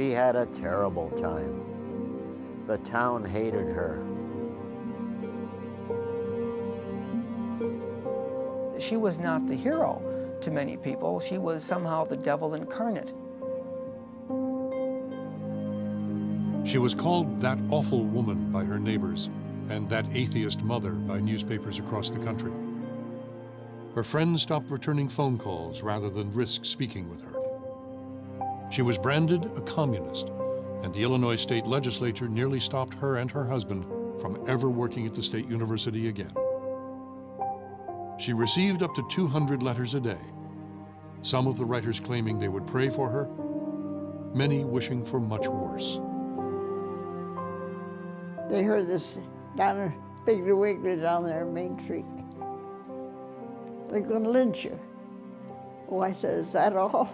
She had a terrible time. The town hated her. She was not the hero to many people. She was somehow the devil incarnate. She was called that awful woman by her neighbors and that atheist mother by newspapers across the country. Her friends stopped returning phone calls rather than risk speaking with her. She was branded a communist, and the Illinois state legislature nearly stopped her and her husband from ever working at the state university again. She received up to 200 letters a day, some of the writers claiming they would pray for her, many wishing for much worse. They heard this down in Piggly Wiggly down there in Main Street. They're going to lynch you. Oh, I said, is that all?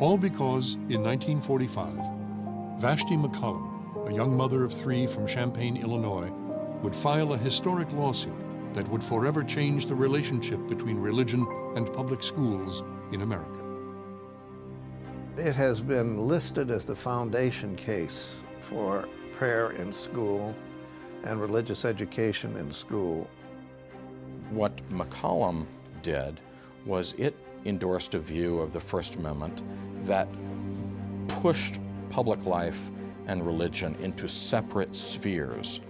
All because, in 1945, Vashti McCollum, a young mother of three from Champaign, Illinois, would file a historic lawsuit that would forever change the relationship between religion and public schools in America. It has been listed as the foundation case for prayer in school and religious education in school. What McCollum did was it endorsed a view of the First Amendment that pushed public life and religion into separate spheres,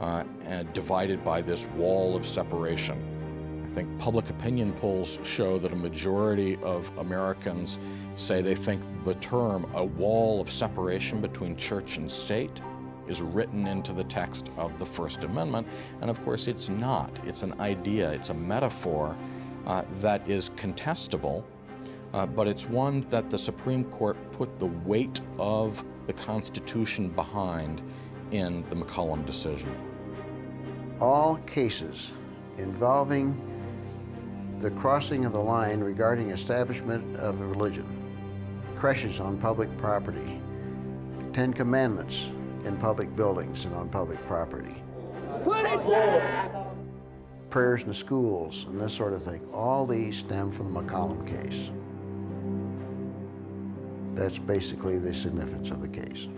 uh, and divided by this wall of separation. I think public opinion polls show that a majority of Americans say they think the term a wall of separation between church and state is written into the text of the First Amendment, and of course it's not. It's an idea, it's a metaphor uh, that is contestable, uh, but it's one that the Supreme Court put the weight of the Constitution behind in the McCollum decision. All cases involving the crossing of the line regarding establishment of a religion, creches on public property, Ten Commandments in public buildings and on public property, prayers in the schools and this sort of thing, all these stem from the McCollum case. That's basically the significance of the case.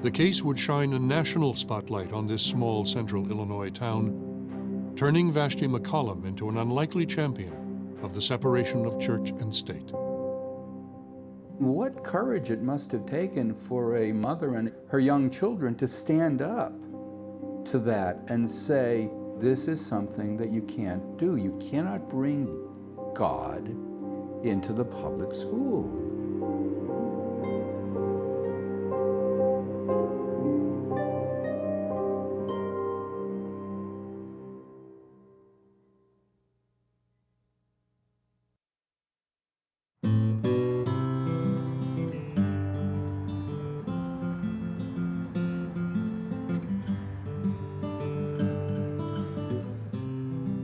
The case would shine a national spotlight on this small central Illinois town, turning Vashti McCollum into an unlikely champion of the separation of church and state. What courage it must have taken for a mother and her young children to stand up to that and say, this is something that you can't do. You cannot bring God into the public school.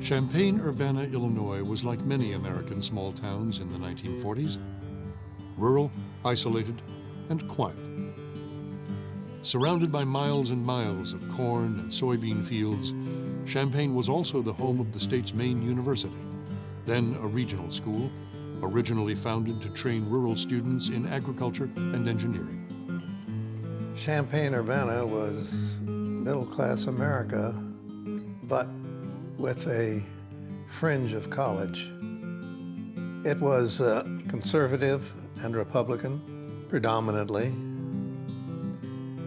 Champaign-Urbana, Illinois was like many American small towns in the 1940s, rural, isolated, and quiet. Surrounded by miles and miles of corn and soybean fields, Champaign was also the home of the state's main university, then a regional school, originally founded to train rural students in agriculture and engineering. Champaign-Urbana was middle-class America, but with a fringe of college. It was uh, conservative and Republican, predominantly.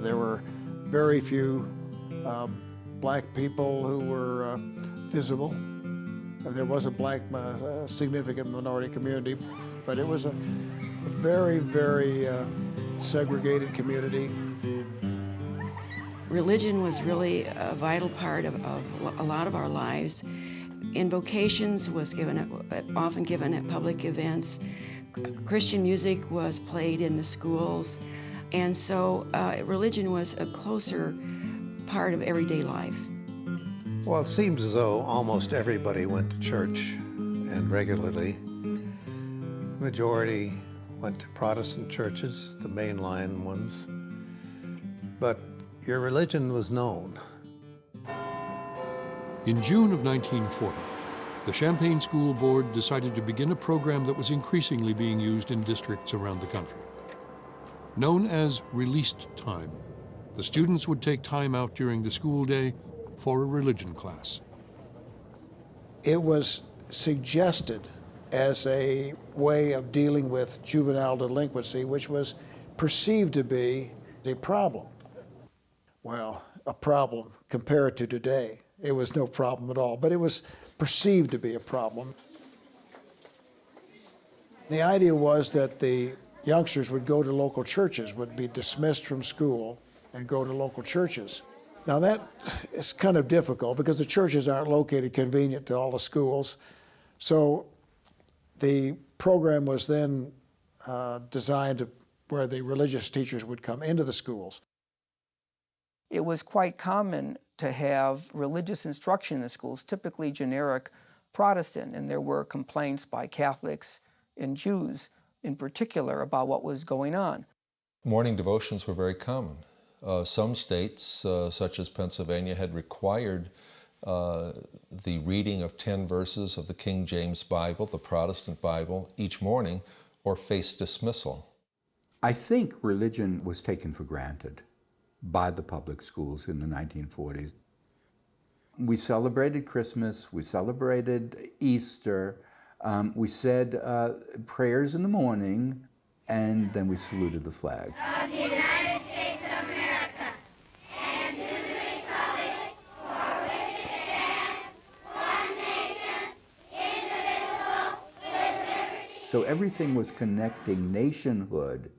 There were very few uh, black people who were uh, visible. There was a black uh, significant minority community, but it was a very, very uh, segregated community. Religion was really a vital part of, of a lot of our lives. Invocations was given at, often given at public events. Christian music was played in the schools. And so uh, religion was a closer part of everyday life. Well, it seems as though almost everybody went to church and regularly. The majority went to Protestant churches, the mainline ones. But your religion was known. In June of 1940, the Champaign School Board decided to begin a program that was increasingly being used in districts around the country. Known as released time, the students would take time out during the school day for a religion class. It was suggested as a way of dealing with juvenile delinquency, which was perceived to be a problem. Well, a problem compared to today. It was no problem at all, but it was perceived to be a problem. The idea was that the youngsters would go to local churches, would be dismissed from school and go to local churches. Now that is kind of difficult because the churches aren't located convenient to all the schools. So the program was then uh, designed to, where the religious teachers would come into the schools. It was quite common to have religious instruction in the schools, typically generic Protestant, and there were complaints by Catholics and Jews in particular about what was going on. Morning devotions were very common. Uh, some states, uh, such as Pennsylvania, had required uh, the reading of 10 verses of the King James Bible, the Protestant Bible, each morning, or face dismissal. I think religion was taken for granted by the public schools in the 1940s. We celebrated Christmas, we celebrated Easter, um, we said uh, prayers in the morning, and then we saluted the flag. So everything was connecting nationhood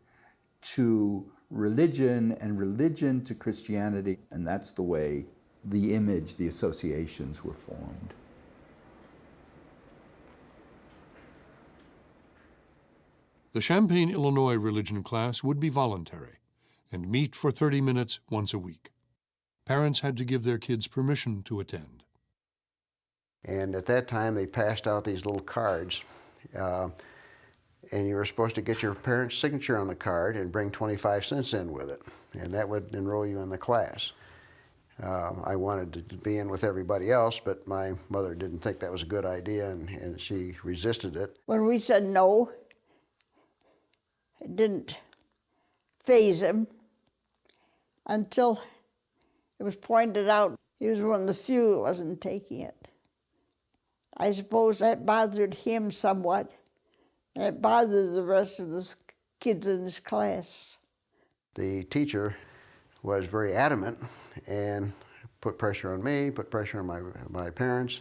to religion and religion to Christianity, and that's the way the image, the associations were formed. The Champaign, Illinois religion class would be voluntary and meet for 30 minutes once a week. Parents had to give their kids permission to attend. And at that time, they passed out these little cards. Uh, and you were supposed to get your parents' signature on the card and bring 25 cents in with it, and that would enroll you in the class. Uh, I wanted to be in with everybody else, but my mother didn't think that was a good idea, and, and she resisted it. When we said no, it didn't faze him until it was pointed out he was one of the few who wasn't taking it. I suppose that bothered him somewhat it bothered the rest of the kids in his class. The teacher was very adamant and put pressure on me, put pressure on my, my parents,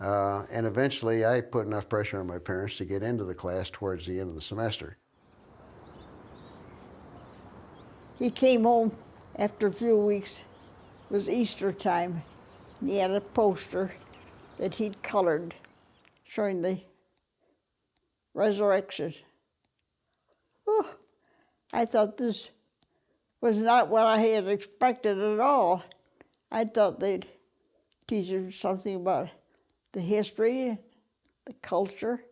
uh, and eventually I put enough pressure on my parents to get into the class towards the end of the semester. He came home after a few weeks. It was Easter time. And he had a poster that he'd colored showing the resurrection. Oh, I thought this was not what I had expected at all. I thought they'd teach us something about the history, the culture,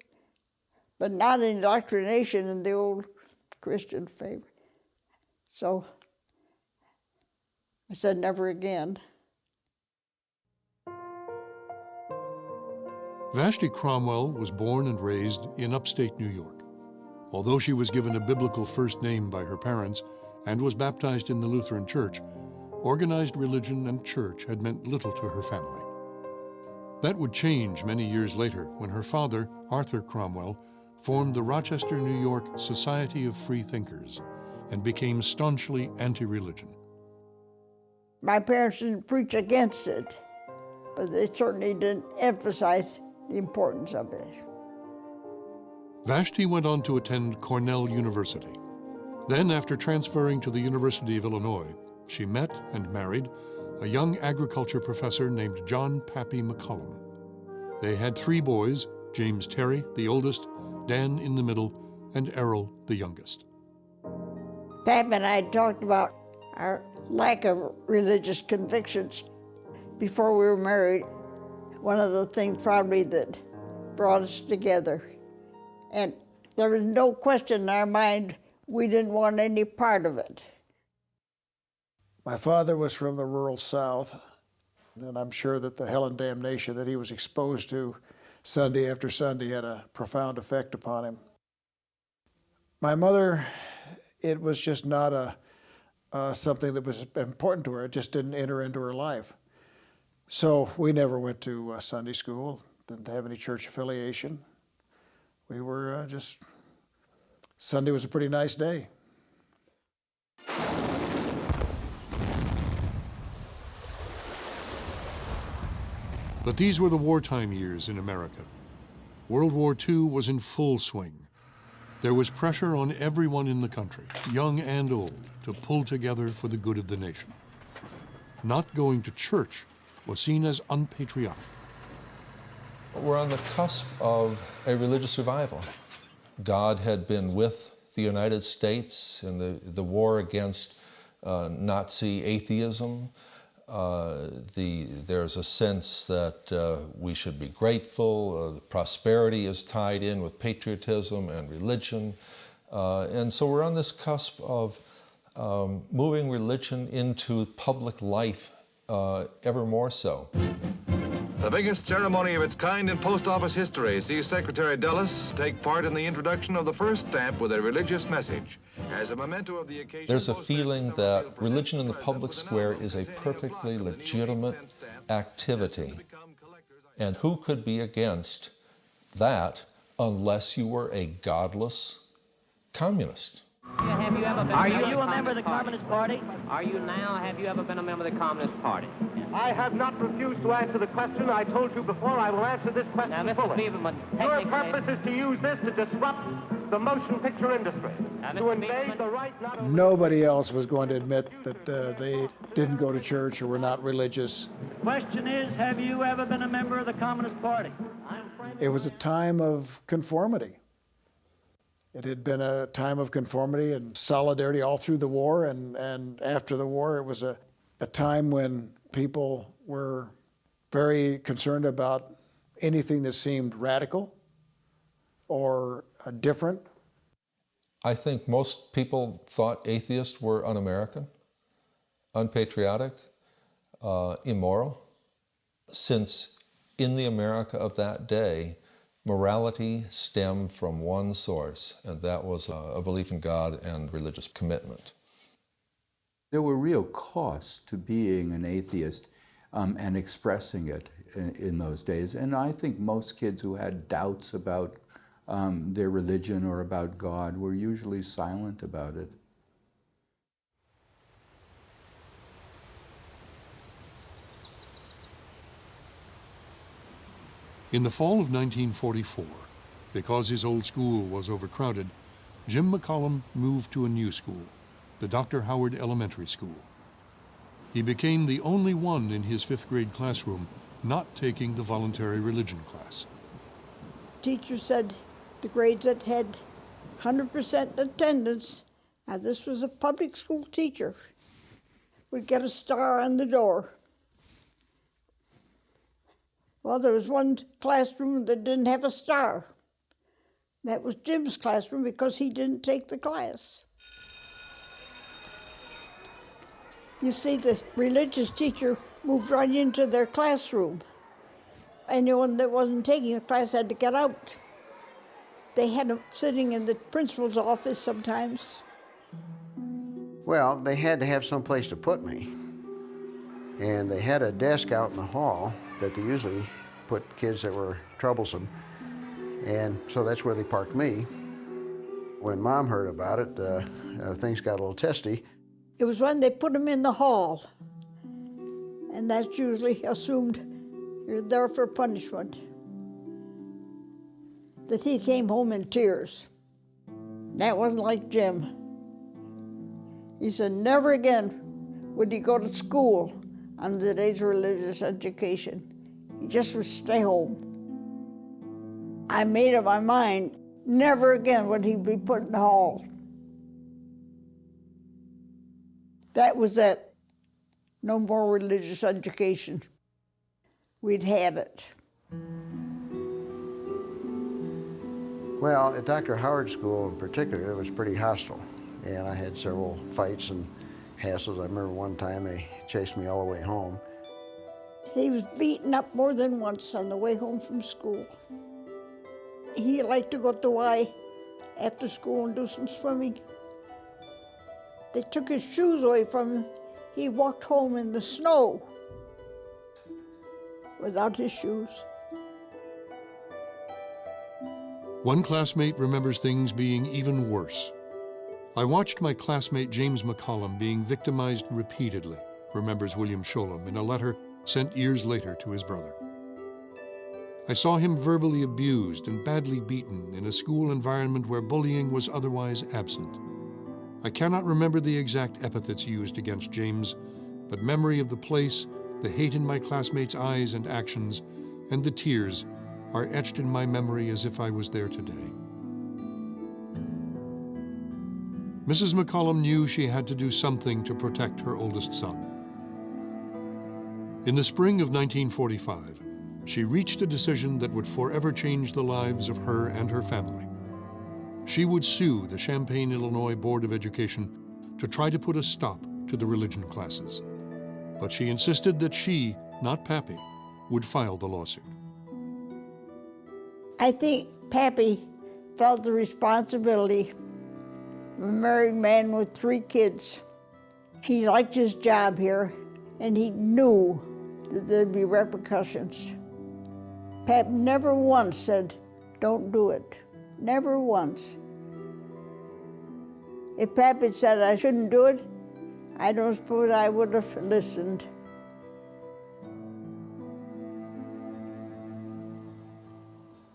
but not indoctrination in the old Christian faith. So I said, never again. Vashti Cromwell was born and raised in upstate New York. Although she was given a biblical first name by her parents and was baptized in the Lutheran Church, organized religion and church had meant little to her family. That would change many years later when her father, Arthur Cromwell, formed the Rochester, New York Society of Free Thinkers and became staunchly anti-religion. My parents didn't preach against it, but they certainly didn't emphasize the importance of it. Eh? Vashti went on to attend Cornell University. Then, after transferring to the University of Illinois, she met and married a young agriculture professor named John Pappy McCollum. They had three boys, James Terry, the oldest, Dan in the middle, and Errol, the youngest. Pap and I talked about our lack of religious convictions before we were married one of the things probably that brought us together. And there was no question in our mind we didn't want any part of it. My father was from the rural South, and I'm sure that the hell and damnation that he was exposed to Sunday after Sunday had a profound effect upon him. My mother, it was just not a uh, something that was important to her. It just didn't enter into her life. So we never went to uh, Sunday school, didn't have any church affiliation. We were uh, just, Sunday was a pretty nice day. But these were the wartime years in America. World War II was in full swing. There was pressure on everyone in the country, young and old, to pull together for the good of the nation. Not going to church was seen as unpatriotic. We're on the cusp of a religious revival. God had been with the United States in the, the war against uh, Nazi atheism. Uh, the, there's a sense that uh, we should be grateful. Uh, prosperity is tied in with patriotism and religion. Uh, and so we're on this cusp of um, moving religion into public life uh, ever more so. The biggest ceremony of its kind in post office history sees Secretary Dulles take part in the introduction of the first stamp with a religious message. As a memento of the occasion, There's a feeling that religion in the public square is a perfectly legitimate activity. And who could be against that unless you were a godless communist? Have you ever been Are you a member of the Communist Party? Are you now? Have you ever been a member of the Communist Party? I have not refused to answer the question. I told you before I will answer this question now, Mr. fully. Biberman, Your purpose is to use this to disrupt the motion picture industry, now, to invade the right not. Nobody else was going to admit that uh, they didn't go to church or were not religious. The Question is, have you ever been a member of the Communist Party? It was a time of conformity. It had been a time of conformity and solidarity all through the war, and, and after the war, it was a, a time when people were very concerned about anything that seemed radical or uh, different. I think most people thought atheists were un American, unpatriotic, uh, immoral, since in the America of that day, morality stemmed from one source, and that was a, belief in God and religious commitment. There were real costs to being an atheist um, and expressing it in, in, those days. And I think most kids who had doubts about um, their religion or about God were usually silent about it. In the fall of 1944, because his old school was overcrowded, Jim McCollum moved to a new school, the Dr. Howard Elementary School. He became the only one in his fifth grade classroom not taking the voluntary religion class. Teacher said the grades that had 100% attendance, now this was a public school teacher, would get a star on the door. Well, there was one classroom that didn't have a star. That was Jim's classroom because he didn't take the class. You see, the religious teacher moved right into their classroom. Anyone that wasn't taking the class had to get out. They had them sitting in the principal's office sometimes. Well, they had to have some place to put me. And they had a desk out in the hall that they usually put kids that were troublesome. And so that's where they parked me. When mom heard about it, uh, uh, things got a little testy. It was when they put them in the hall. And that's usually assumed you're there for punishment. That he came home in tears. That wasn't like Jim. He said never again would he go to school on the day's religious education. Just would stay home. I made up my mind, never again would he be put in the hall. That was it. No more religious education. We'd had it. Well, at Dr. Howard School in particular, it was pretty hostile. And I had several fights and hassles. I remember one time they chased me all the way home. He was beaten up more than once on the way home from school. He liked to go to the Y after school and do some swimming. They took his shoes away from him. He walked home in the snow without his shoes. One classmate remembers things being even worse. I watched my classmate James McCollum being victimized repeatedly, remembers William Sholem in a letter sent years later to his brother. I saw him verbally abused and badly beaten in a school environment where bullying was otherwise absent. I cannot remember the exact epithets used against James, but memory of the place, the hate in my classmates' eyes and actions, and the tears are etched in my memory as if I was there today. Mrs. McCollum knew she had to do something to protect her oldest son. In the spring of 1945, she reached a decision that would forever change the lives of her and her family. She would sue the Champaign, Illinois Board of Education to try to put a stop to the religion classes. But she insisted that she, not Pappy, would file the lawsuit. I think Pappy felt the responsibility of a married man with three kids. He liked his job here, and he knew that there'd be repercussions. Pap never once said, don't do it. Never once. If Pap had said I shouldn't do it, I don't suppose I would have listened.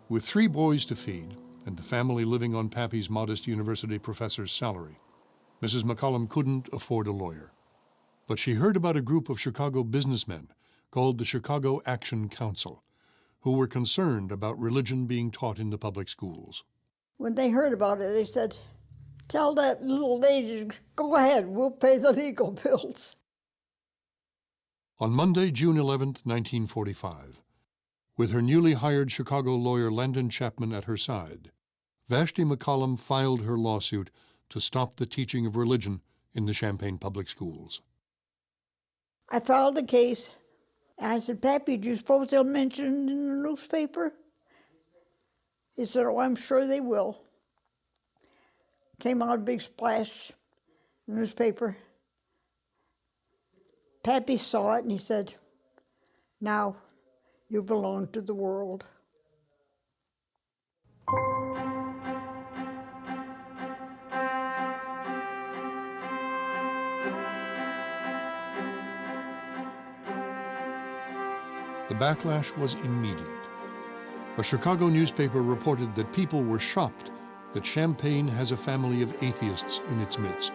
With three boys to feed and the family living on Pappy's modest university professor's salary, Mrs. McCollum couldn't afford a lawyer. But she heard about a group of Chicago businessmen called the Chicago Action Council, who were concerned about religion being taught in the public schools. When they heard about it, they said, Tell that little lady, go ahead, we'll pay the legal bills. On Monday, June 11, 1945, with her newly hired Chicago lawyer Landon Chapman at her side, Vashti McCollum filed her lawsuit to stop the teaching of religion in the Champaign public schools. I filed the case, I said, Pappy, do you suppose they'll mention it in the newspaper? He said, Oh, I'm sure they will. Came out a big splash in the newspaper. Pappy saw it and he said, Now you belong to the world. The backlash was immediate. A Chicago newspaper reported that people were shocked that Champaign has a family of atheists in its midst.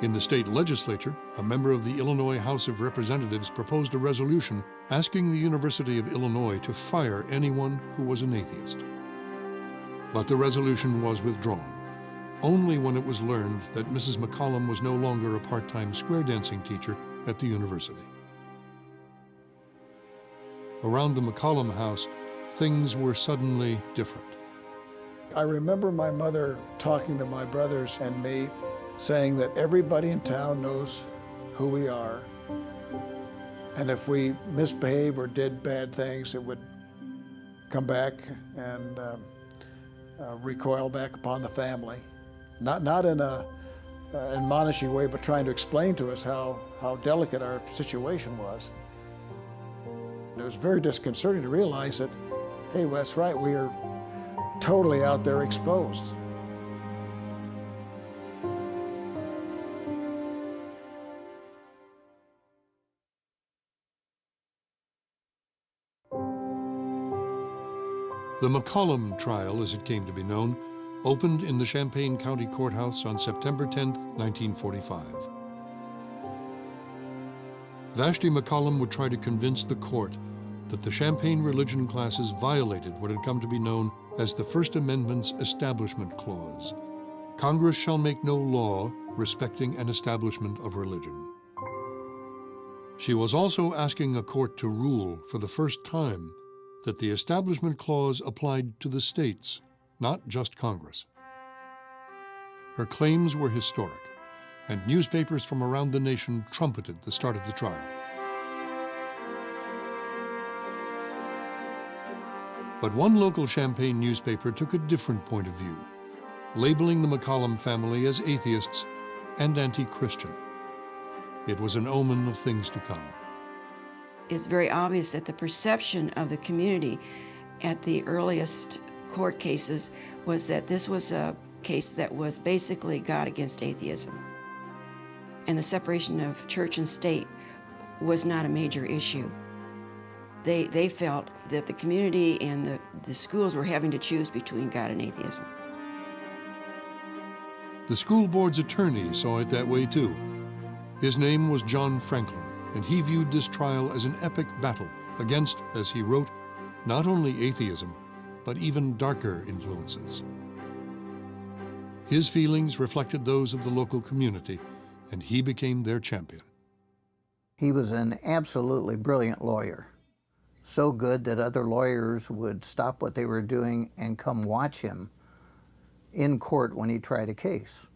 In the state legislature, a member of the Illinois House of Representatives proposed a resolution asking the University of Illinois to fire anyone who was an atheist. But the resolution was withdrawn, only when it was learned that Mrs. McCollum was no longer a part-time square dancing teacher at the university. Around the McCollum house, things were suddenly different. I remember my mother talking to my brothers and me, saying that everybody in town knows who we are. And if we misbehaved or did bad things, it would come back and um, uh, recoil back upon the family. Not, not in a uh, admonishing way, but trying to explain to us how, how delicate our situation was. It was very disconcerting to realize that, hey, well, that's right, we are totally out there exposed. The McCollum trial, as it came to be known, opened in the Champaign County Courthouse on September 10, 1945. Vashti McCollum would try to convince the court that the Champaign religion classes violated what had come to be known as the First Amendment's Establishment Clause. Congress shall make no law respecting an establishment of religion. She was also asking a court to rule for the first time that the Establishment Clause applied to the states, not just Congress. Her claims were historic, and newspapers from around the nation trumpeted the start of the trial. But one local Champaign newspaper took a different point of view, labeling the McCollum family as atheists and anti-Christian. It was an omen of things to come. It's very obvious that the perception of the community at the earliest court cases was that this was a case that was basically God against atheism. And the separation of church and state was not a major issue. They, they felt that the community and the, the schools were having to choose between God and atheism. The school board's attorney saw it that way too. His name was John Franklin, and he viewed this trial as an epic battle against, as he wrote, not only atheism, but even darker influences. His feelings reflected those of the local community, and he became their champion. He was an absolutely brilliant lawyer. So good that other lawyers would stop what they were doing and come watch him in court when he tried a case.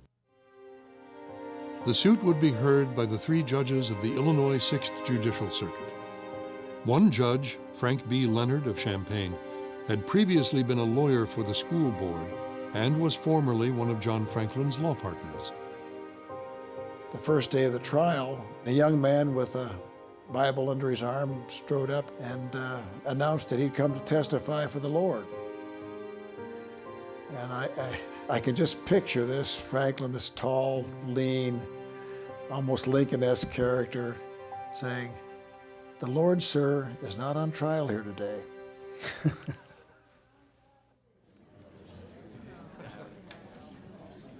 The suit would be heard by the three judges of the Illinois 6th Judicial Circuit. One judge, Frank B. Leonard of Champaign, had previously been a lawyer for the school board and was formerly one of John Franklin's law partners. The first day of the trial, a young man with a Bible under his arm strode up and uh, announced that he'd come to testify for the Lord. And I, I, I can just picture this Franklin, this tall, lean, almost Lincoln-esque character, saying, "The Lord, sir, is not on trial here today."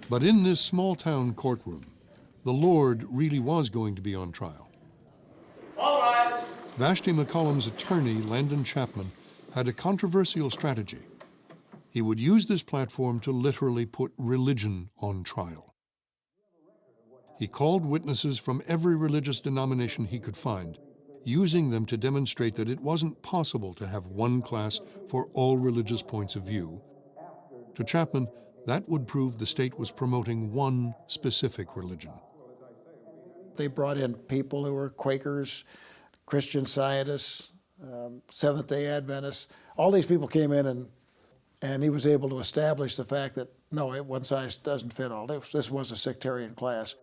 But in this small town courtroom, the Lord really was going to be on trial. All rise. Vashti McCollum's attorney, Landon Chapman, had a controversial strategy. He would use this platform to literally put religion on trial. He called witnesses from every religious denomination he could find, using them to demonstrate that it wasn't possible to have one class for all religious points of view. To Chapman, that would prove the state was promoting one specific religion. They brought in people who were Quakers, Christian scientists, um, Seventh day Adventists. All these people came in, and, and he was able to establish the fact that no, one size doesn't fit all. This, this was a sectarian class.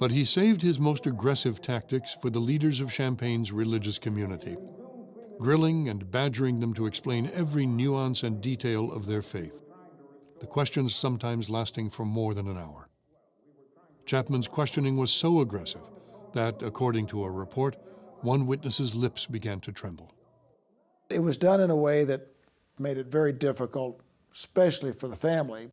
But he saved his most aggressive tactics for the leaders of Champaign's religious community, grilling and badgering them to explain every nuance and detail of their faith, the questions sometimes lasting for more than an hour. Chapman's questioning was so aggressive that, according to a report, one witness's lips began to tremble. It was done in a way that made it very difficult, especially for the family.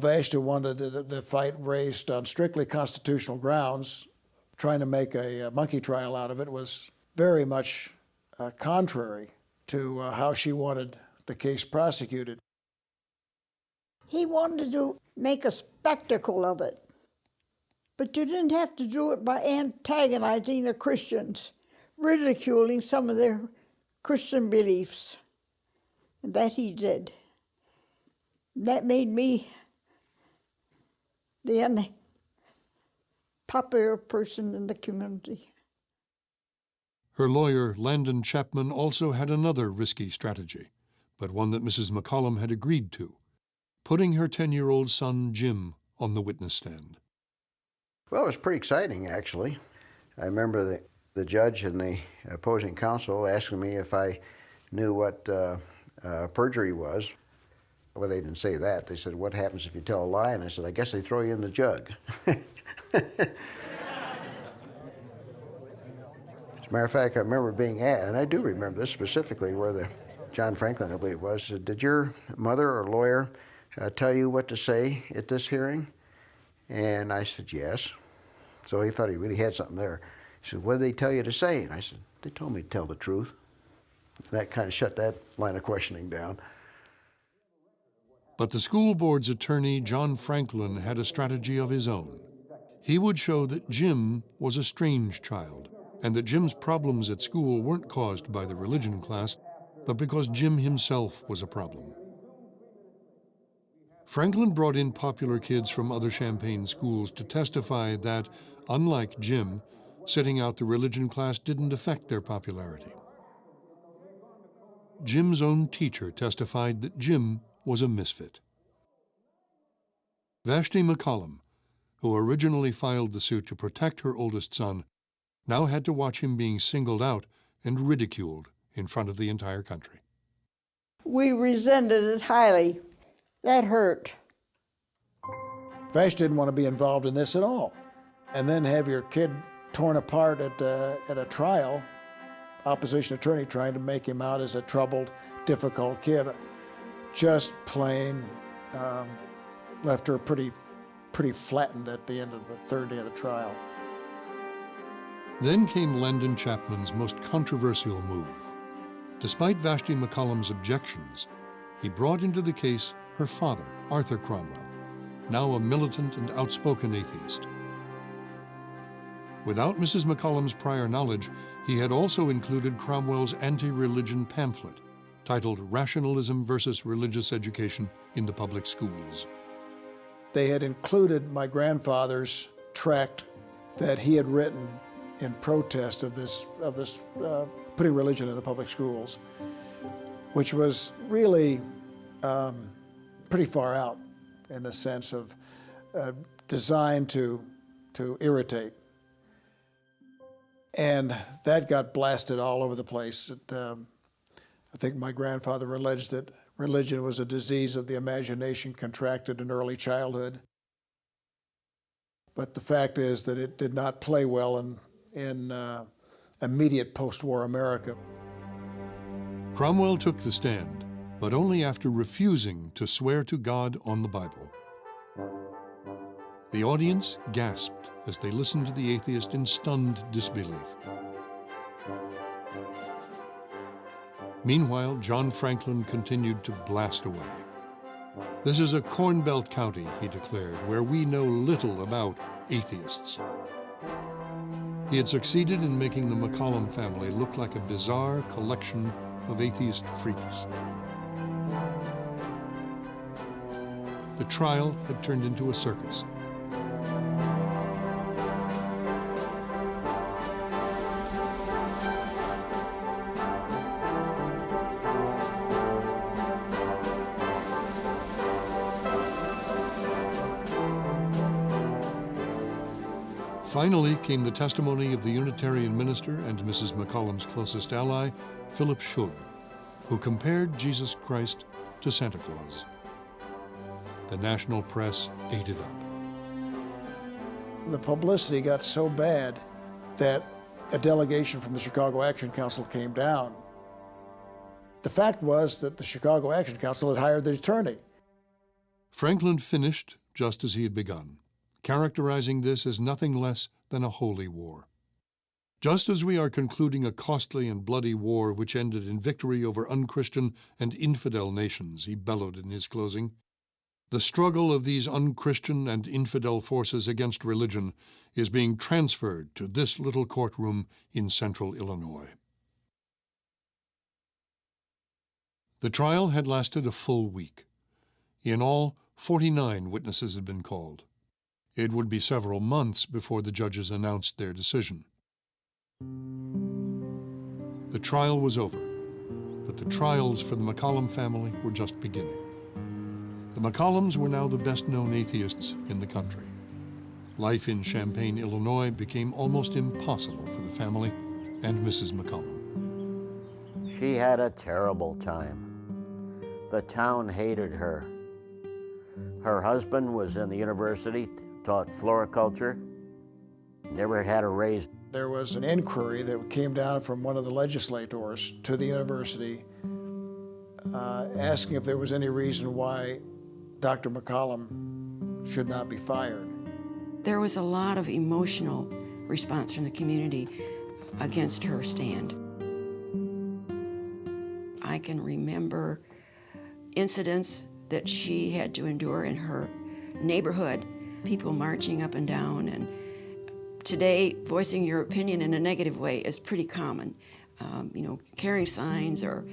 Vashti wanted the fight raised on strictly constitutional grounds. Trying to make a, monkey trial out of it was very much uh, contrary to uh, how she wanted the case prosecuted. He wanted to make a spectacle of it. But you didn't have to do it by antagonizing the Christians, ridiculing some of their Christian beliefs. And that he did. That made me the unpopular person in the community. Her lawyer, Landon Chapman, also had another risky strategy, but one that Mrs. McCollum had agreed to putting her 10 year old son, Jim, on the witness stand. Well, it was pretty exciting, actually. I remember the, the judge and the opposing counsel asking me if I knew what uh, uh, perjury was. Well, they didn't say that. They said, What happens if you tell a lie? And I said, I guess they throw you in the jug. As a matter of fact, I remember being asked, and I do remember this specifically, where the John Franklin, I believe it was, said, Did your mother or lawyer uh, tell you what to say at this hearing? And I said, Yes. So he thought he really had something there. He said, What did they tell you to say? And I said, They told me to tell the truth. That kind of shut that line of questioning down. But the school board's attorney, John Franklin, had a strategy of his own. He would show that Jim was a strange child, and that Jim's problems at school weren't caused by the religion class, but because Jim himself was a problem. Franklin brought in popular kids from other Champaign schools to testify that, unlike Jim, sitting out the religion class didn't affect their popularity. Jim's own teacher testified that Jim was a misfit. Vashti McCollum, who originally filed the suit to protect her oldest son, now had to watch him being singled out and ridiculed in front of the entire country. We resented it highly. That hurt. Vash didn't want to be involved in this at all. And then have your kid torn apart at, uh, at a trial, opposition attorney trying to make him out as a troubled, difficult kid, just plain um, left her pretty, pretty flattened at the end of the third day of the trial. Then came Landon Chapman's most controversial move. Despite Vashti McCollum's objections, he brought into the case her father, Arthur Cromwell, now a militant and outspoken atheist. Without Mrs. McCollum's prior knowledge, he had also included Cromwell's anti-religion pamphlet titled Rationalism versus Religious Education in the Public Schools. They had included my grandfather's tract that he had written in protest of this, of this uh, putting religion in the public schools, which was really um, pretty far out in the sense of uh, designed to, to irritate. And that got blasted all over the place. It, um, I think my grandfather alleged that religion was a disease of the imagination contracted in early childhood. But the fact is that it did not play well in, in uh, immediate post-war America. Cromwell took the stand, but only after refusing to swear to God on the Bible. The audience gasped as they listened to the atheist in stunned disbelief. Meanwhile, John Franklin continued to blast away. This is a Corn Belt county, he declared, where we know little about atheists. He had succeeded in making the McCollum family look like a bizarre collection of atheist freaks. The trial had turned into a circus. Finally came the testimony of the Unitarian minister and Mrs. McCollum's closest ally, Philip Schug, who compared Jesus Christ to Santa Claus. The national press ate it up. The publicity got so bad that a delegation from the Chicago Action Council came down. The fact was that the Chicago Action Council had hired the attorney. Franklin finished just as he had begun characterizing this as nothing less than a holy war. Just as we are concluding a costly and bloody war which ended in victory over unchristian and infidel nations, he bellowed in his closing, the struggle of these unchristian and infidel forces against religion is being transferred to this little courtroom in central Illinois. The trial had lasted a full week. In all, 49 witnesses had been called. It would be several months before the judges announced their decision. The trial was over, but the trials for the McCollum family were just beginning. The McCollums were now the best-known atheists in the country. Life in Champaign, Illinois became almost impossible for the family and Mrs. McCollum. She had a terrible time. The town hated her. Her husband was in the university taught floriculture, never had a raise. There was an inquiry that came down from one of the legislators to the university uh, asking if there was any reason why Dr. McCollum should not be fired. There was a lot of emotional response from the community against her stand. I can remember incidents that she had to endure in her neighborhood people marching up and down. And today, voicing your opinion in a negative way is pretty common. Um, you know, carrying signs or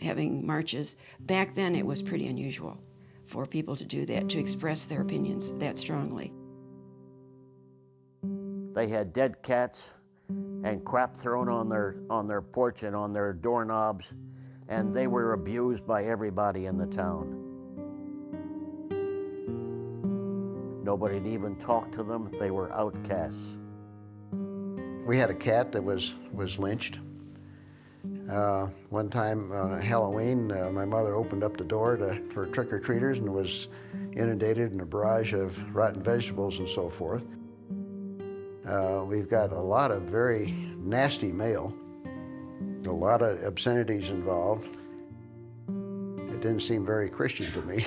having marches. Back then, it was pretty unusual for people to do that, to express their opinions that strongly. They had dead cats and crap thrown on their on their porch and on their doorknobs. and they were abused by everybody in the town. Nobody'd even talk to them. They were outcasts. We had a cat that was, was lynched. Uh, one time on Halloween, uh, my mother opened up the door to, for trick-or-treaters and was inundated in a barrage of rotten vegetables and so forth. Uh, we've got a lot of very nasty mail, a lot of obscenities involved. It didn't seem very Christian to me.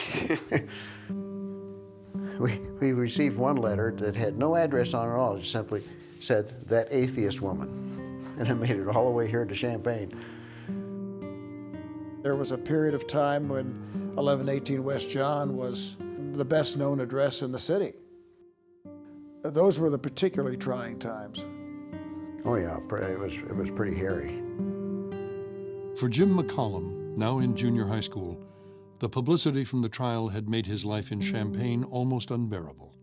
we, we received one letter that had no address on it at all. It simply said, that atheist woman. And it made it all the way here to Champaign. There was a period of time when 1118 West John was the best known address in the city. Those were the particularly trying times. Oh yeah, it was, it was pretty hairy. For Jim McCollum, now in junior high school, the publicity from the trial had made his life in Champaign almost unbearable.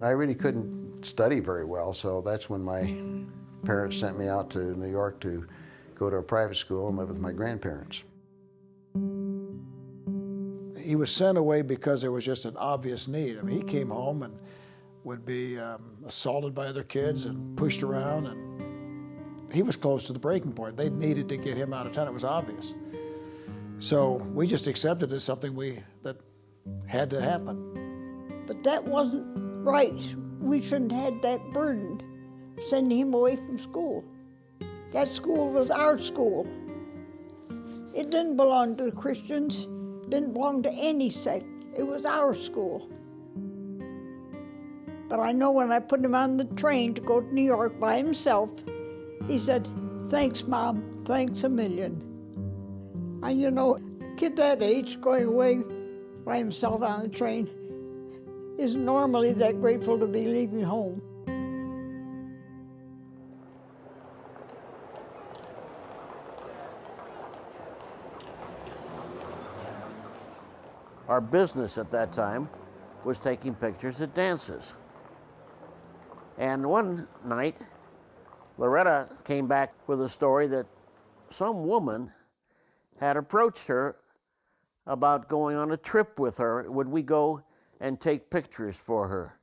I really couldn't study very well, so that's when my parents sent me out to New York to go to a private school and live with my grandparents. He was sent away because there was just an obvious need. I mean, he came home and would be um, assaulted by other kids and pushed around, and he was close to the breaking point. They needed to get him out of town. It was obvious. So we just accepted it as something we that had to happen. But that wasn't right. We shouldn't have had that burden sending him away from school. That school was our school. It didn't belong to the Christians, didn't belong to any sect. It was our school. But I know when I put him on the train to go to New York by himself, he said, Thanks, Mom, thanks a million. And you know, a kid that age going away by himself on the train isn't normally that grateful to be leaving home. Our business at that time was taking pictures at dances. And one night, Loretta came back with a story that some woman had approached her about going on a trip with her. Would we go and take pictures for her?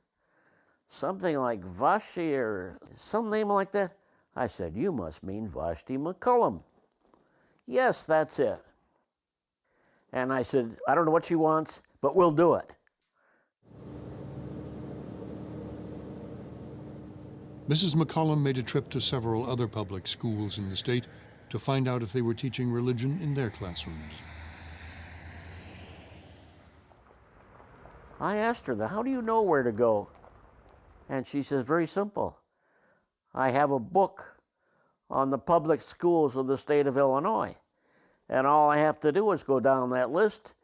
Something like Vashi or some name like that. I said, You must mean Vashti McCollum. Yes, that's it. And I said, I don't know what she wants, but we'll do it. Mrs. McCollum made a trip to several other public schools in the state to find out if they were teaching religion in their classrooms. I asked her, How do you know where to go? And she says, Very simple. I have a book on the public schools of the state of Illinois. And all I have to do is go down that list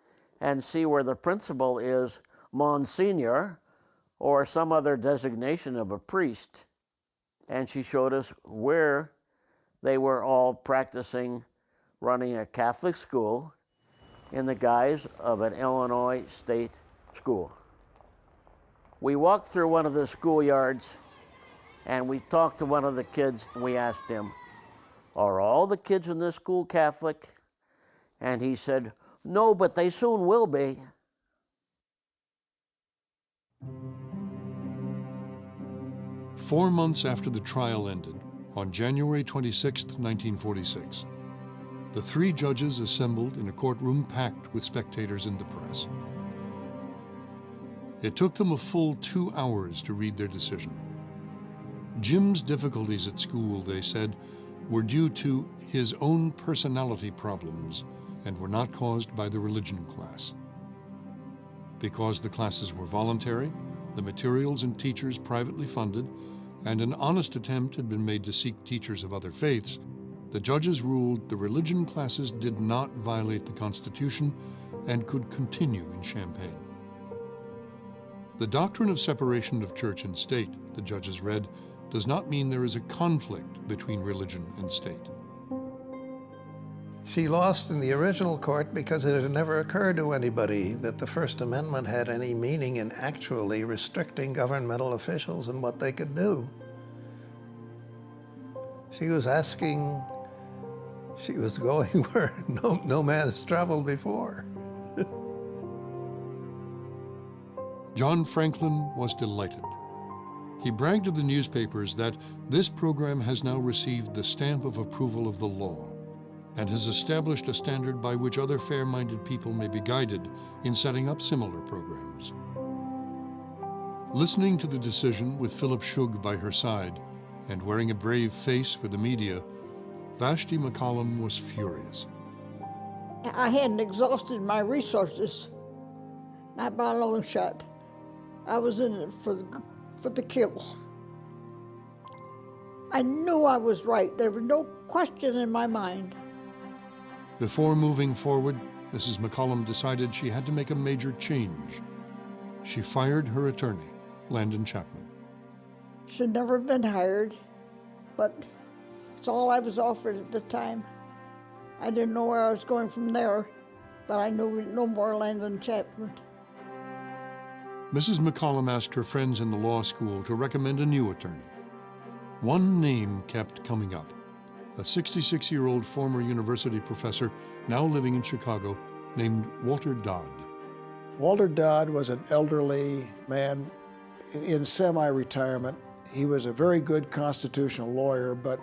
and see where the principal is Monsignor or some other designation of a priest. And she showed us where they were all practicing running a Catholic school in the guise of an Illinois state school. We walked through one of the schoolyards and we talked to one of the kids and we asked him, Are all the kids in this school Catholic? And he said, No, but they soon will be. Four months after the trial ended, on January 26, 1946, the three judges assembled in a courtroom packed with spectators and the press. It took them a full two hours to read their decision. Jim's difficulties at school, they said, were due to his own personality problems and were not caused by the religion class. Because the classes were voluntary, the materials and teachers privately funded, and an honest attempt had been made to seek teachers of other faiths, the judges ruled the religion classes did not violate the Constitution and could continue in Champaign. The doctrine of separation of church and state, the judges read, does not mean there is a conflict between religion and state. She lost in the original court because it had never occurred to anybody that the First Amendment had any meaning in actually restricting governmental officials and what they could do. She was asking She was going where no, no man has traveled before. John Franklin was delighted. He bragged to the newspapers that this program has now received the stamp of approval of the law and has established a standard by which other fair-minded people may be guided in setting up similar programs. Listening to the decision with Philip Schug by her side and wearing a brave face for the media, Vashti McCollum was furious. I hadn't exhausted my resources, not by a long shot. I was in it for the, for the kill. I knew I was right. There was no question in my mind. Before moving forward, Mrs. McCollum decided she had to make a major change. She fired her attorney, Landon Chapman. Should never have been hired, but it's all I was offered at the time. I didn't know where I was going from there, but I knew no more Landon Chapman. Mrs. McCollum asked her friends in the law school to recommend a new attorney. One name kept coming up a 66 year old former university professor now living in Chicago named Walter Dodd. Walter Dodd was an elderly man in semi retirement. He was a very good constitutional lawyer, but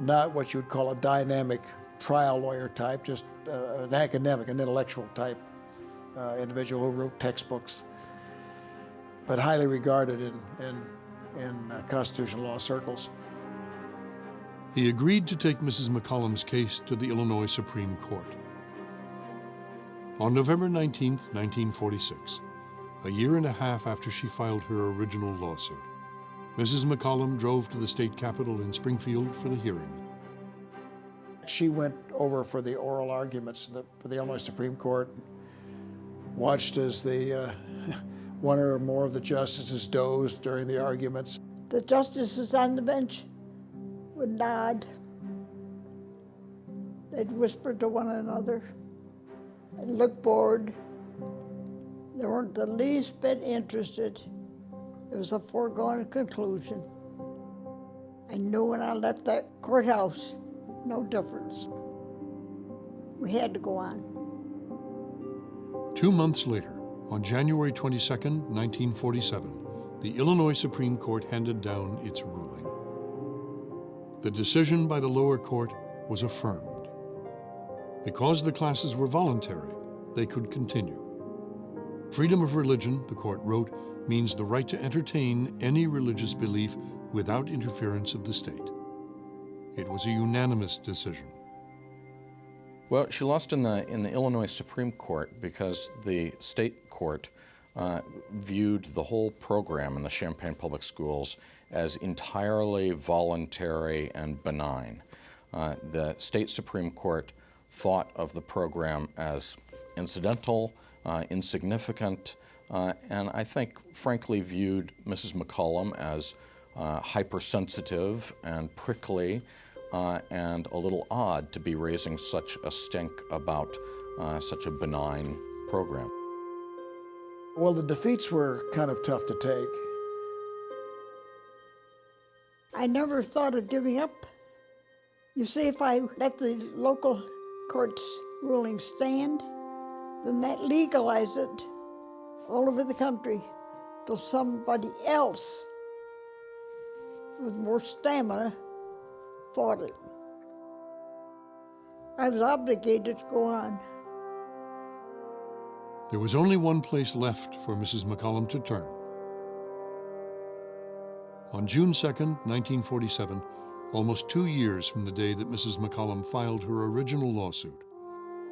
not what you'd call a dynamic trial lawyer type, just uh, an academic, an intellectual type uh, individual who wrote textbooks but highly regarded in, in, in uh, constitutional law circles. He agreed to take Mrs. McCollum's case to the Illinois Supreme Court. On November 19, 1946, a year and a half after she filed her original lawsuit, Mrs. McCollum drove to the state capitol in Springfield for the hearing. She went over for the oral arguments for the Illinois Supreme Court, watched as the uh, one or more of the justices dozed during the arguments. The justices on the bench would nod. They'd whisper to one another and look bored. They weren't the least bit interested. It was a foregone conclusion. I knew when I left that courthouse, no difference. We had to go on. Two months later, on January 22, 1947, the Illinois Supreme Court handed down its ruling. The decision by the lower court was affirmed. Because the classes were voluntary, they could continue. Freedom of religion, the court wrote, means the right to entertain any religious belief without interference of the state. It was a unanimous decision. Well, she lost in the in the Illinois Supreme Court because the state court uh, viewed the whole program in the Champaign Public Schools as entirely voluntary and benign. Uh, the state Supreme Court thought of the program as incidental, uh, insignificant, uh, and I think frankly viewed Mrs. McCollum as uh, hypersensitive and prickly uh, and a little odd to be raising such a stink about uh, such a benign program. Well, the defeats were kind of tough to take. I never thought of giving up. You see, if I let the local court's ruling stand, then that legalized it all over the country till somebody else with more stamina fought it. I was obligated to go on. There was only one place left for Mrs. McCollum to turn. On June 2, 1947, almost two years from the day that Mrs. McCollum filed her original lawsuit,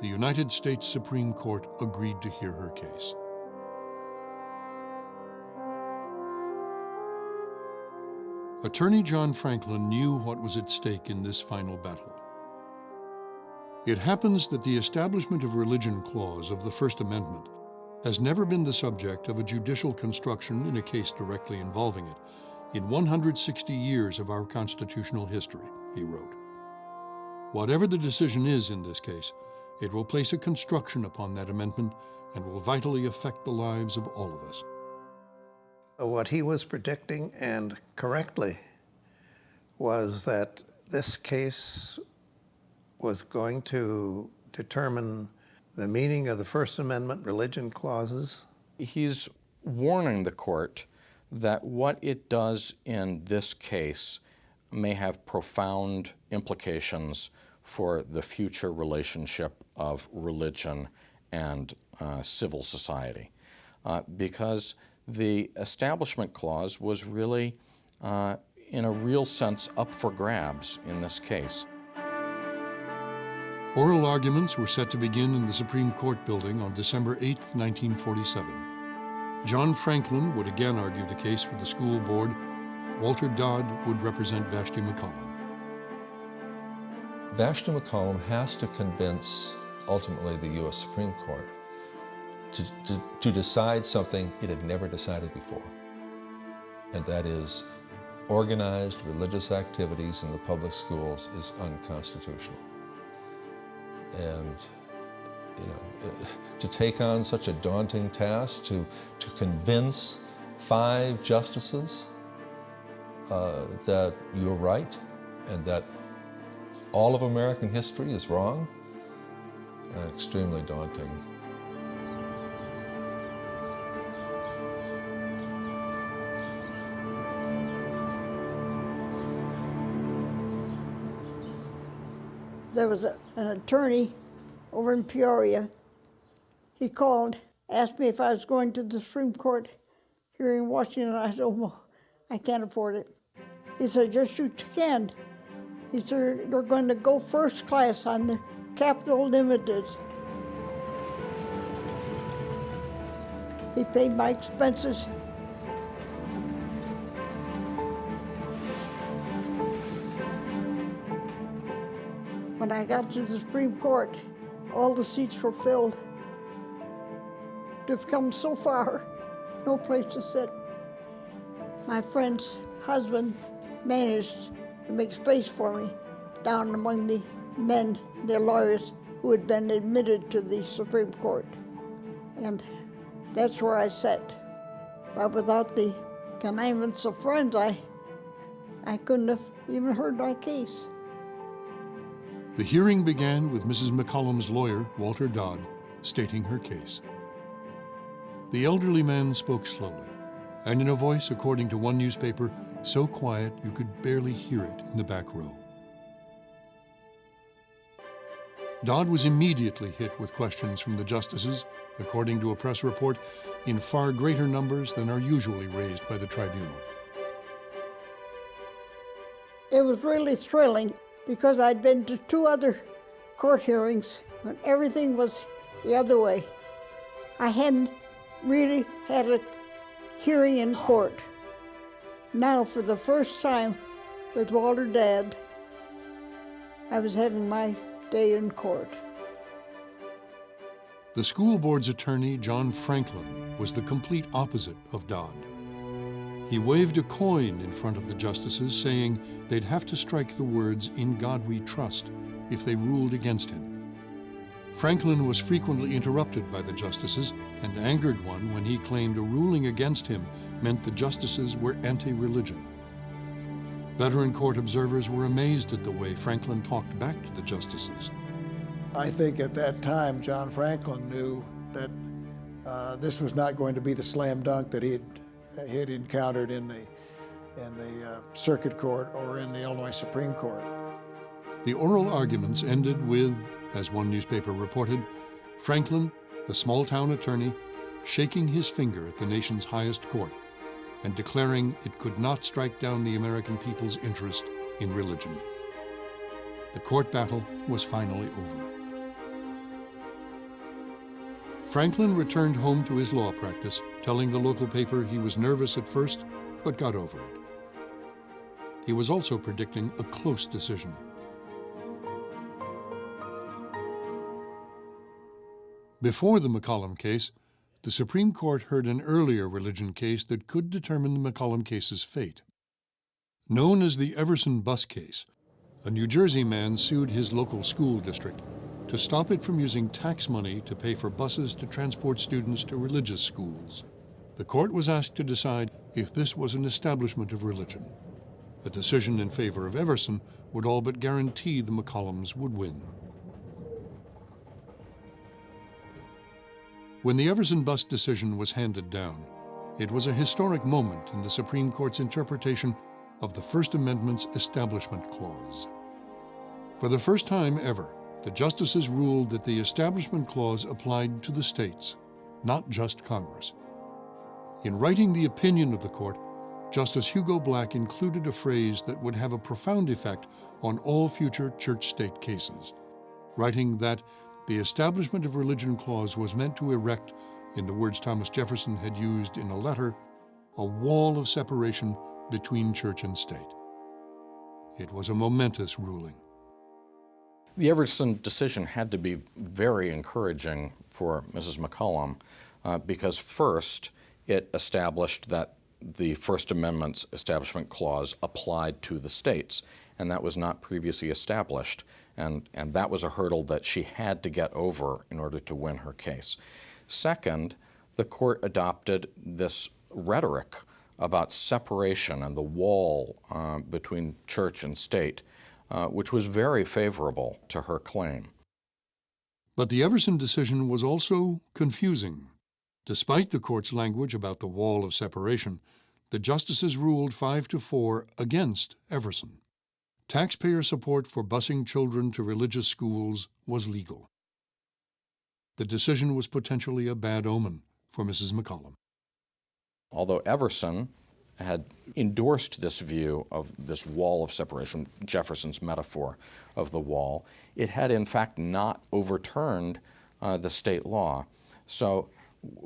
the United States Supreme Court agreed to hear her case. Attorney John Franklin knew what was at stake in this final battle. It happens that the Establishment of Religion Clause of the First Amendment has never been the subject of a judicial construction in a case directly involving it in 160 years of our constitutional history, he wrote. Whatever the decision is in this case, it will place a construction upon that amendment and will vitally affect the lives of all of us. What he was predicting, and correctly, was that this case was going to determine the meaning of the First Amendment religion clauses? He's warning the court that what it does in this case may have profound implications for the future relationship of religion and uh, civil society. Uh, because the Establishment Clause was really, uh, in a real sense, up for grabs in this case. Oral arguments were set to begin in the Supreme Court building on December 8, 1947. John Franklin would again argue the case for the school board. Walter Dodd would represent Vashti McCollum. Vashti McCollum has to convince, ultimately, the U.S. Supreme Court to, to, to decide something it had never decided before, and that is organized religious activities in the public schools is unconstitutional. And you know, to take on such a daunting task, to, to convince five justices uh, that you're right and that all of American history is wrong, uh, extremely daunting. There was a, an attorney over in Peoria. He called, asked me if I was going to the Supreme Court here in Washington. I said, oh, I can't afford it. He said, yes, you can. He said, you're going to go first class on the Capital Limited. He paid my expenses. When I got to the Supreme Court, all the seats were filled. To have come so far, no place to sit. My friend's husband managed to make space for me down among the men, the lawyers who had been admitted to the Supreme Court. And that's where I sat. But without the connivance of friends, I, I couldn't have even heard my case. The hearing began with Mrs. McCollum's lawyer, Walter Dodd, stating her case. The elderly man spoke slowly, and in a voice, according to one newspaper, so quiet you could barely hear it in the back row. Dodd was immediately hit with questions from the justices, according to a press report, in far greater numbers than are usually raised by the tribunal. It was really thrilling because I'd been to two other court hearings when everything was the other way. I hadn't really had a hearing in court. Now, for the first time with Walter Dodd, I was having my day in court. The school board's attorney, John Franklin, was the complete opposite of Dodd. He waved a coin in front of the justices, saying they'd have to strike the words, In God We Trust, if they ruled against him. Franklin was frequently interrupted by the justices and angered one when he claimed a ruling against him meant the justices were anti religion. Veteran court observers were amazed at the way Franklin talked back to the justices. I think at that time, John Franklin knew that uh, this was not going to be the slam dunk that he had he had encountered in the, in the uh, circuit court or in the Illinois Supreme Court. The oral arguments ended with, as one newspaper reported, Franklin, the small town attorney, shaking his finger at the nation's highest court and declaring it could not strike down the American people's interest in religion. The court battle was finally over. Franklin returned home to his law practice, telling the local paper he was nervous at first, but got over it. He was also predicting a close decision. Before the McCollum case, the Supreme Court heard an earlier religion case that could determine the McCollum case's fate. Known as the Everson bus case, a New Jersey man sued his local school district to stop it from using tax money to pay for buses to transport students to religious schools. The court was asked to decide if this was an establishment of religion. A decision in favor of Everson would all but guarantee the McCollums would win. When the Everson bus decision was handed down, it was a historic moment in the Supreme Court's interpretation of the First Amendment's Establishment Clause. For the first time ever, the justices ruled that the Establishment Clause applied to the states, not just Congress. In writing the opinion of the court, Justice Hugo Black included a phrase that would have a profound effect on all future church state cases, writing that the Establishment of Religion Clause was meant to erect, in the words Thomas Jefferson had used in a letter, a wall of separation between church and state. It was a momentous ruling. The Everson decision had to be very encouraging for Mrs. McCollum uh, because, first, it established that the First Amendment's Establishment Clause applied to the states, and that was not previously established. And, and that was a hurdle that she had to get over in order to win her case. Second, the court adopted this rhetoric about separation and the wall uh, between church and state, uh, which was very favorable to her claim. But the Everson decision was also confusing. Despite the court's language about the wall of separation, the justices ruled 5 to 4 against Everson. Taxpayer support for busing children to religious schools was legal. The decision was potentially a bad omen for Mrs. McCollum. Although Everson had endorsed this view of this wall of separation, Jefferson's metaphor of the wall, it had in fact not overturned uh, the state law. So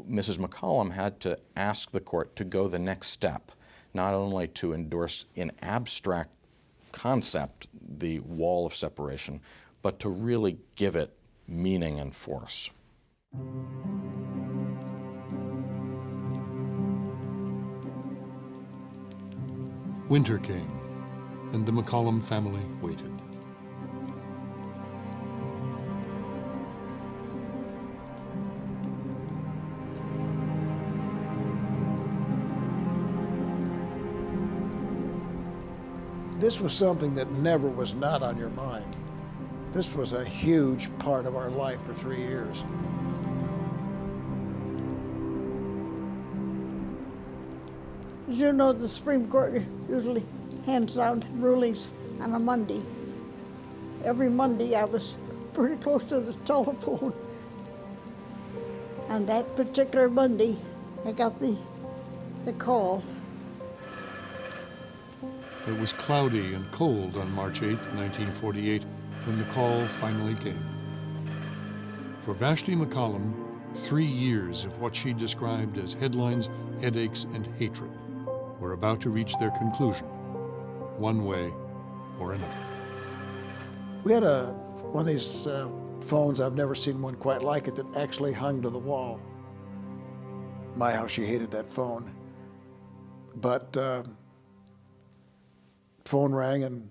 Mrs. McCollum had to ask the court to go the next step, not only to endorse in abstract concept the wall of separation, but to really give it meaning and force. Winter came, and the McCollum family waited. this was something that never was not on your mind. This was a huge part of our life for three years. As you know, the Supreme Court usually hands down rulings on a Monday. Every Monday I was pretty close to the telephone. On that particular Monday, I got the, the call it was cloudy and cold on March 8, 1948, when the call finally came. For Vashti McCollum, three years of what she described as headlines, headaches, and hatred were about to reach their conclusion, one way or another. We had a one of these uh, phones, I've never seen one quite like it, that actually hung to the wall. My, how she hated that phone. But uh, phone rang and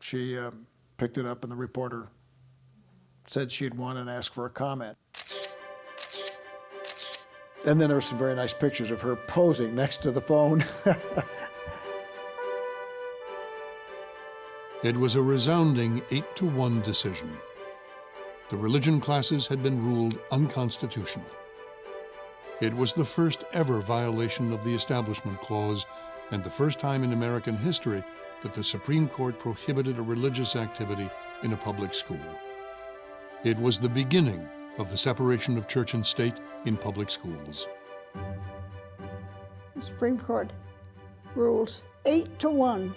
she uh, picked it up and the reporter said she'd won and asked for a comment. And then there were some very nice pictures of her posing next to the phone. it was a resounding 8 to 1 decision. The religion classes had been ruled unconstitutional. It was the first ever violation of the Establishment Clause and the first time in American history that the Supreme Court prohibited a religious activity in a public school. It was the beginning of the separation of church and state in public schools. The Supreme Court rules eight to one.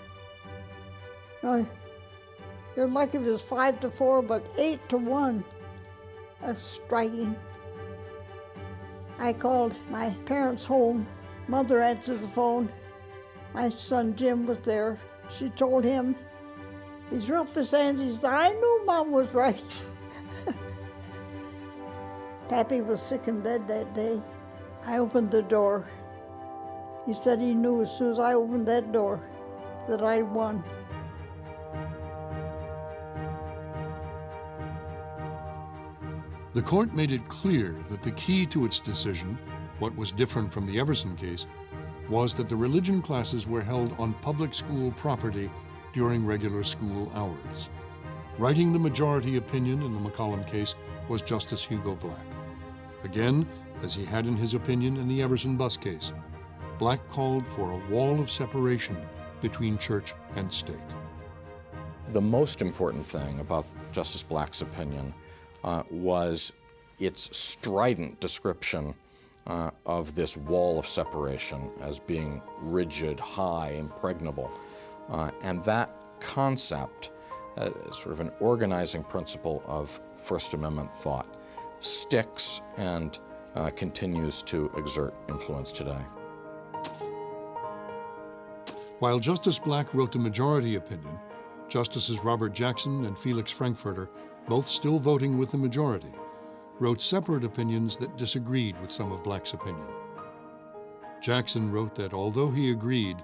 You're lucky if it was five to four, but eight to one. That's striking. I called my parents home. Mother answered the phone. My son Jim was there. She told him, he threw up his hands. He said, I knew Mom was right. Pappy was sick in bed that day. I opened the door. He said he knew as soon as I opened that door that I'd won. The court made it clear that the key to its decision, what was different from the Everson case, was that the religion classes were held on public school property during regular school hours. Writing the majority opinion in the McCollum case was Justice Hugo Black. Again, as he had in his opinion in the Everson bus case, Black called for a wall of separation between church and state. The most important thing about Justice Black's opinion uh, was its strident description uh, of this wall of separation as being rigid, high, impregnable. Uh, and that concept, uh, sort of an organizing principle of First Amendment thought, sticks and uh, continues to exert influence today. While Justice Black wrote the majority opinion, Justices Robert Jackson and Felix Frankfurter, both still voting with the majority, wrote separate opinions that disagreed with some of Black's opinion. Jackson wrote that although he agreed,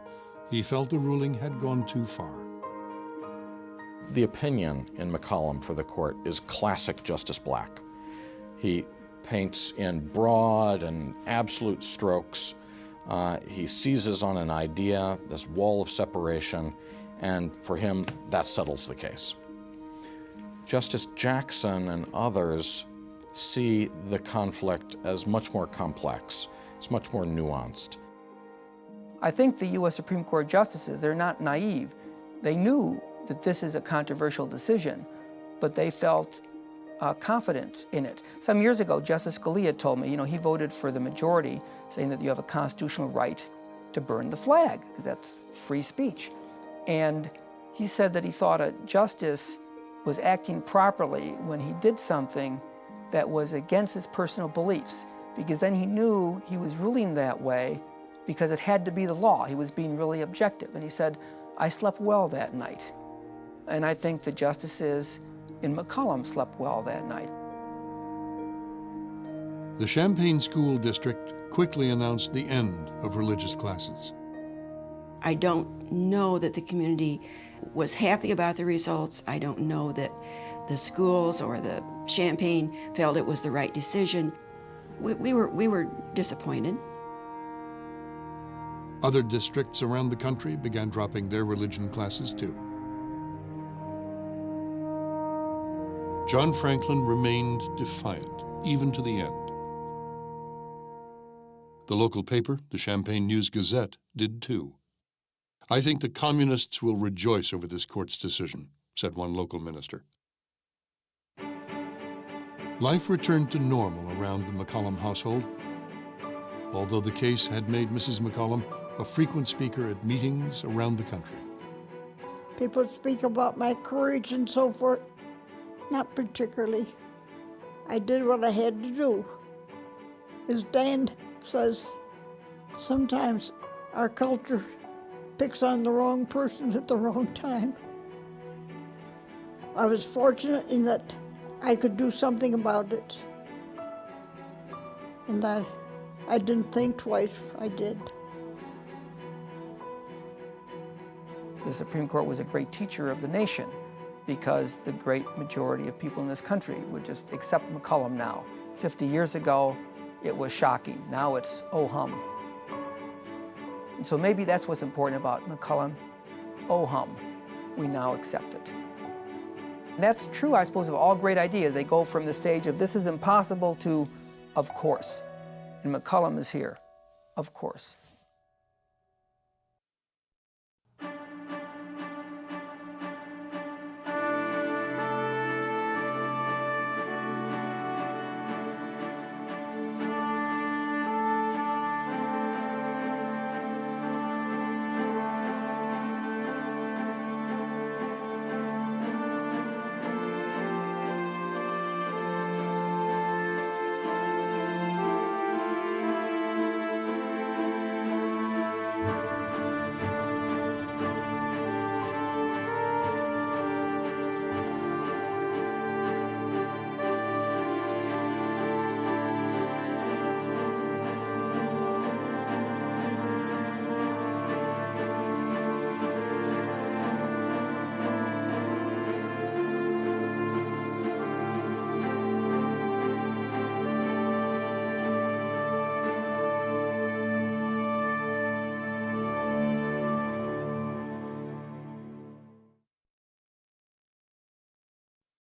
he felt the ruling had gone too far. The opinion in McCollum for the court is classic Justice Black. He paints in broad and absolute strokes. Uh, he seizes on an idea, this wall of separation, and for him, that settles the case. Justice Jackson and others see the conflict as much more complex, it's much more nuanced. I think the U.S. Supreme Court justices, they're not naive. They knew that this is a controversial decision, but they felt uh, confident in it. Some years ago, Justice Scalia told me, you know, he voted for the majority, saying that you have a constitutional right to burn the flag, because that's free speech. And he said that he thought a justice was acting properly when he did something that was against his personal beliefs, because then he knew he was ruling that way because it had to be the law. He was being really objective. And he said, I slept well that night. And I think the justices in McCollum slept well that night. The Champaign School District quickly announced the end of religious classes. I don't know that the community was happy about the results. I don't know that the schools or the Champaign felt it was the right decision. We, we, were, we were disappointed. Other districts around the country began dropping their religion classes too. John Franklin remained defiant, even to the end. The local paper, the Champaign News Gazette, did too. I think the communists will rejoice over this court's decision, said one local minister. Life returned to normal around the McCollum household, although the case had made Mrs. McCollum a frequent speaker at meetings around the country. People speak about my courage and so forth. Not particularly. I did what I had to do. As Dan says, sometimes our culture picks on the wrong person at the wrong time. I was fortunate in that I could do something about it. And that I didn't think twice, I did. The Supreme Court was a great teacher of the nation because the great majority of people in this country would just accept McCollum now. 50 years ago, it was shocking. Now it's oh hum. And so maybe that's what's important about McCollum. Oh hum, we now accept it. And that's true, I suppose, of all great ideas. They go from the stage of this is impossible to of course. And McCollum is here, of course.